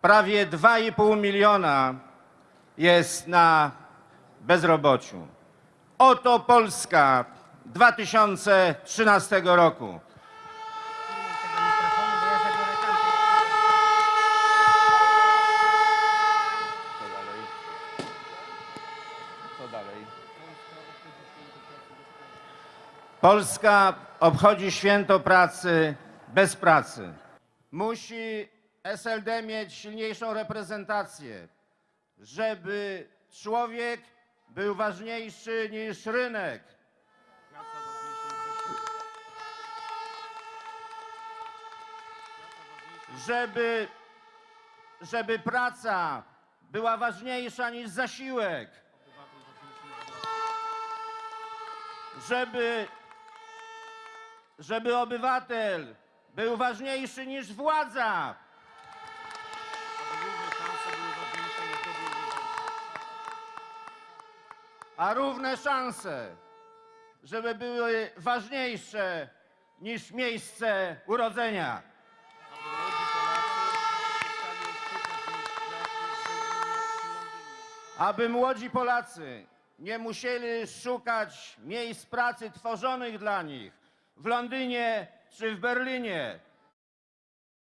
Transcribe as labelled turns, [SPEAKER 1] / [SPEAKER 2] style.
[SPEAKER 1] Prawie 2,5 miliona jest na bezrobociu. Oto Polska 2013 roku. Polska obchodzi święto pracy bez pracy. Musi SLD mieć silniejszą reprezentację, żeby człowiek był ważniejszy niż rynek. Żeby, żeby praca była ważniejsza niż zasiłek. Żeby, żeby obywatel był ważniejszy niż władza. A równe szanse, żeby były ważniejsze niż miejsce urodzenia. Aby młodzi Polacy nie musieli szukać miejsc pracy tworzonych dla nich w Londynie czy w Berlinie,